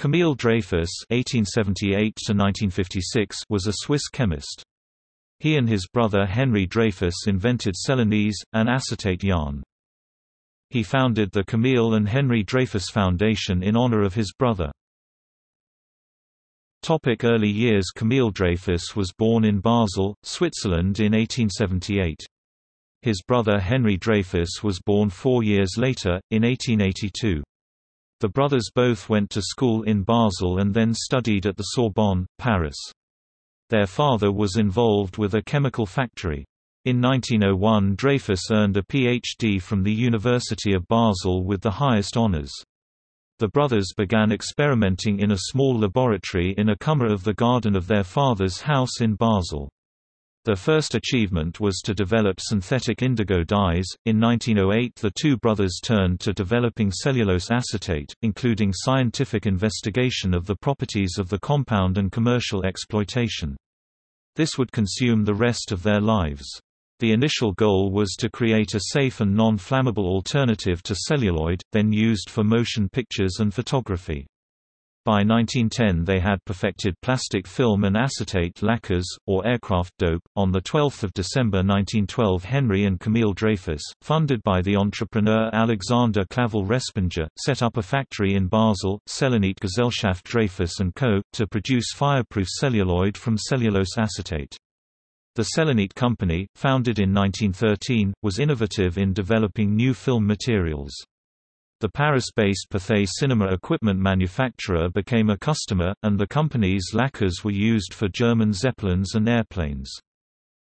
Camille Dreyfus (1878–1956) was a Swiss chemist. He and his brother Henry Dreyfus invented Celanese, an acetate yarn. He founded the Camille and Henry Dreyfus Foundation in honor of his brother. Topic early years Camille Dreyfus was born in Basel, Switzerland in 1878. His brother Henry Dreyfus was born four years later, in 1882. The brothers both went to school in Basel and then studied at the Sorbonne, Paris. Their father was involved with a chemical factory. In 1901 Dreyfus earned a Ph.D. from the University of Basel with the highest honors. The brothers began experimenting in a small laboratory in a cummer of the garden of their father's house in Basel. Their first achievement was to develop synthetic indigo dyes. In 1908, the two brothers turned to developing cellulose acetate, including scientific investigation of the properties of the compound and commercial exploitation. This would consume the rest of their lives. The initial goal was to create a safe and non-flammable alternative to celluloid, then used for motion pictures and photography. By 1910 they had perfected plastic film and acetate lacquers, or aircraft dope. On 12 December 1912 Henry and Camille Dreyfus, funded by the entrepreneur Alexander Clavel Respinger, set up a factory in Basel, Celanit Gesellschaft Dreyfus & Co., to produce fireproof celluloid from cellulose acetate. The Celanit Company, founded in 1913, was innovative in developing new film materials. The Paris-based Pathé cinema equipment manufacturer became a customer, and the company's lacquers were used for German Zeppelins and airplanes.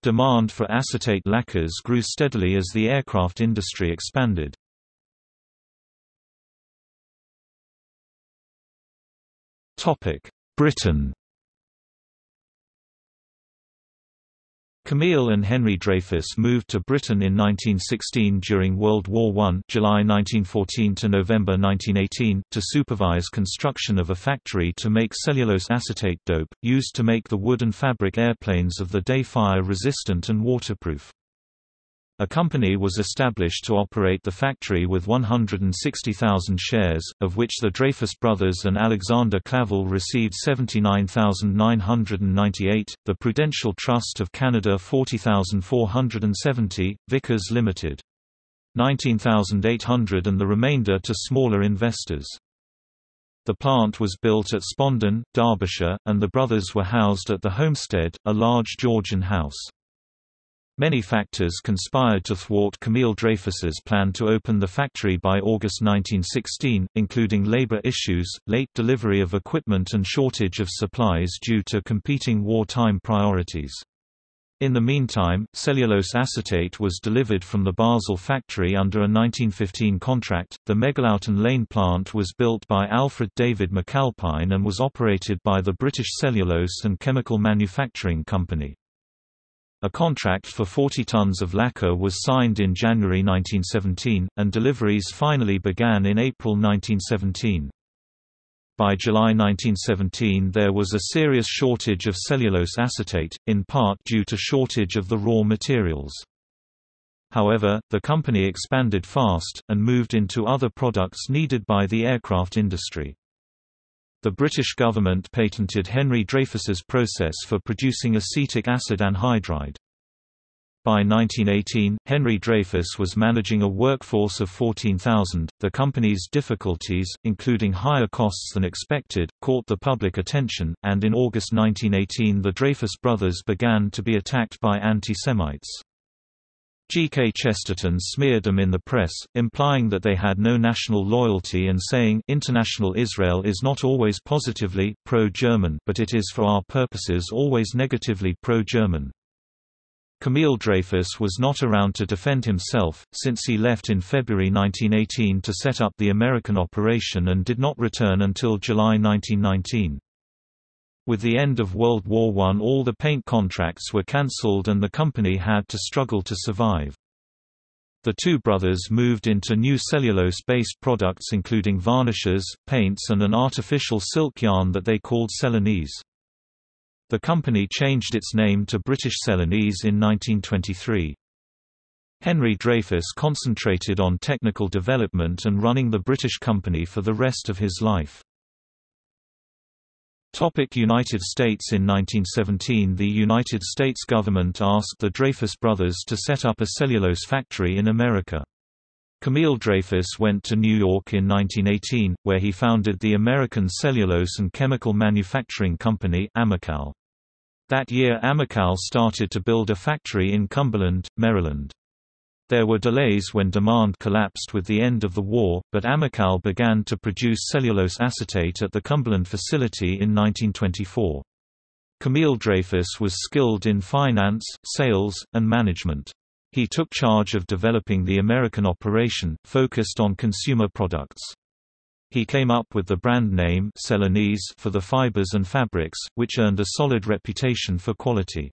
Demand for acetate lacquers grew steadily as the aircraft industry expanded. Britain Camille and Henry Dreyfus moved to Britain in 1916 during World War I July 1914 to November 1918, to supervise construction of a factory to make cellulose acetate dope, used to make the wood and fabric airplanes of the day fire-resistant and waterproof. A company was established to operate the factory with 160,000 shares, of which the Dreyfus brothers and Alexander Clavel received 79,998, the Prudential Trust of Canada 40,470, Vickers Limited 19,800 and the remainder to smaller investors. The plant was built at Spondon, Derbyshire, and the brothers were housed at the Homestead, a large Georgian house. Many factors conspired to thwart Camille Dreyfus's plan to open the factory by August 1916, including labor issues, late delivery of equipment and shortage of supplies due to competing wartime priorities. In the meantime, cellulose acetate was delivered from the Basel factory under a 1915 contract. The Megalouten Lane plant was built by Alfred David McAlpine and was operated by the British Cellulose and Chemical Manufacturing Company. A contract for 40 tons of lacquer was signed in January 1917, and deliveries finally began in April 1917. By July 1917 there was a serious shortage of cellulose acetate, in part due to shortage of the raw materials. However, the company expanded fast, and moved into other products needed by the aircraft industry. The British government patented Henry Dreyfus's process for producing acetic acid anhydride. By 1918, Henry Dreyfus was managing a workforce of 14,000. The company's difficulties, including higher costs than expected, caught the public attention, and in August 1918 the Dreyfus brothers began to be attacked by anti-Semites. G. K. Chesterton smeared them in the press, implying that they had no national loyalty and saying, International Israel is not always positively, pro-German but it is for our purposes always negatively pro-German. Camille Dreyfus was not around to defend himself, since he left in February 1918 to set up the American operation and did not return until July 1919. With the end of World War I all the paint contracts were cancelled and the company had to struggle to survive. The two brothers moved into new cellulose-based products including varnishes, paints and an artificial silk yarn that they called Celanese. The company changed its name to British Celanese in 1923. Henry Dreyfus concentrated on technical development and running the British company for the rest of his life. Topic United States In 1917 the United States government asked the Dreyfus brothers to set up a cellulose factory in America. Camille Dreyfus went to New York in 1918, where he founded the American Cellulose and Chemical Manufacturing Company. That year Amcelle started to build a factory in Cumberland, Maryland. There were delays when demand collapsed with the end of the war, but Amcelle began to produce cellulose acetate at the Cumberland facility in 1924. Camille Dreyfus was skilled in finance, sales, and management. He took charge of developing the American operation, focused on consumer products. He came up with the brand name Celanese for the fibers and fabrics, which earned a solid reputation for quality.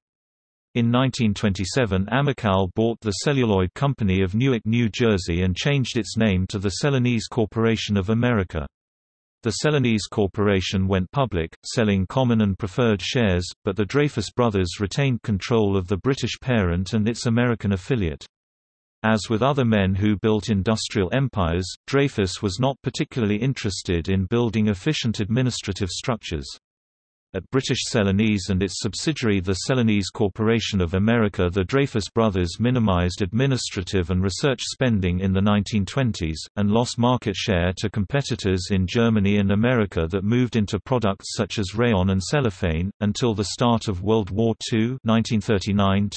In 1927 Amcelle bought the Celluloid Company of Newark, New Jersey and changed its name to the Celanese Corporation of America. The Celanese Corporation went public, selling common and preferred shares, but the Dreyfus brothers retained control of the British parent and its American affiliate. As with other men who built industrial empires, Dreyfus was not particularly interested in building efficient administrative structures. At British Celanese and its subsidiary the Celanese Corporation of America the Dreyfus brothers minimized administrative and research spending in the 1920s, and lost market share to competitors in Germany and America that moved into products such as rayon and cellophane. Until the start of World War II 1939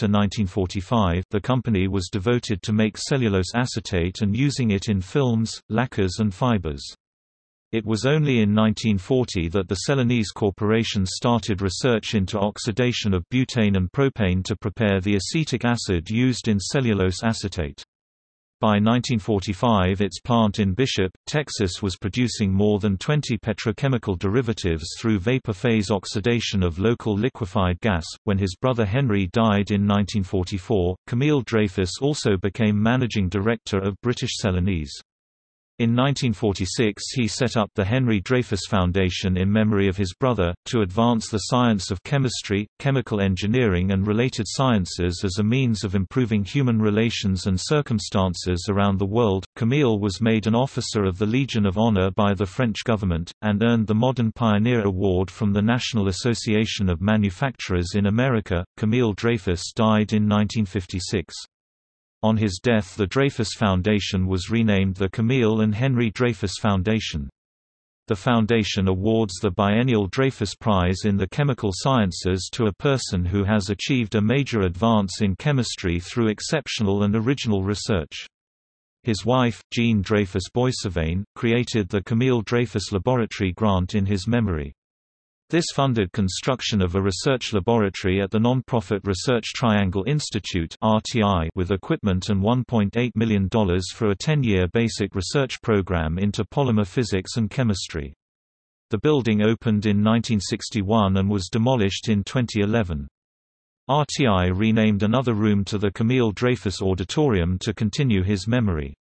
the company was devoted to make cellulose acetate and using it in films, lacquers and fibers. It was only in 1940 that the Celanese Corporation started research into oxidation of butane and propane to prepare the acetic acid used in cellulose acetate. By 1945 its plant in Bishop, Texas was producing more than 20 petrochemical derivatives through vapor phase oxidation of local liquefied gas. When his brother Henry died in 1944, Camille Dreyfus also became managing director of British Celanese. In 1946 he set up the Henry Dreyfus Foundation in memory of his brother, to advance the science of chemistry, chemical engineering and related sciences as a means of improving human relations and circumstances around the world. Camille was made an Officer of the Legion of Honor by the French government, and earned the Modern Pioneer Award from the National Association of Manufacturers in America. Camille Dreyfus died in 1956. On his death the Dreyfus Foundation was renamed the Camille and Henry Dreyfus Foundation. The foundation awards the biennial Dreyfus Prize in the Chemical Sciences to a person who has achieved a major advance in chemistry through exceptional and original research. His wife, Jean Dreyfus Boissevain, created the Camille Dreyfus Laboratory grant in his memory. This funded construction of a research laboratory at the non-profit Research Triangle Institute with equipment and $1.8 million for a 10-year basic research program into polymer physics and chemistry. The building opened in 1961 and was demolished in 2011. RTI renamed another room to the Camille Dreyfus Auditorium to continue his memory.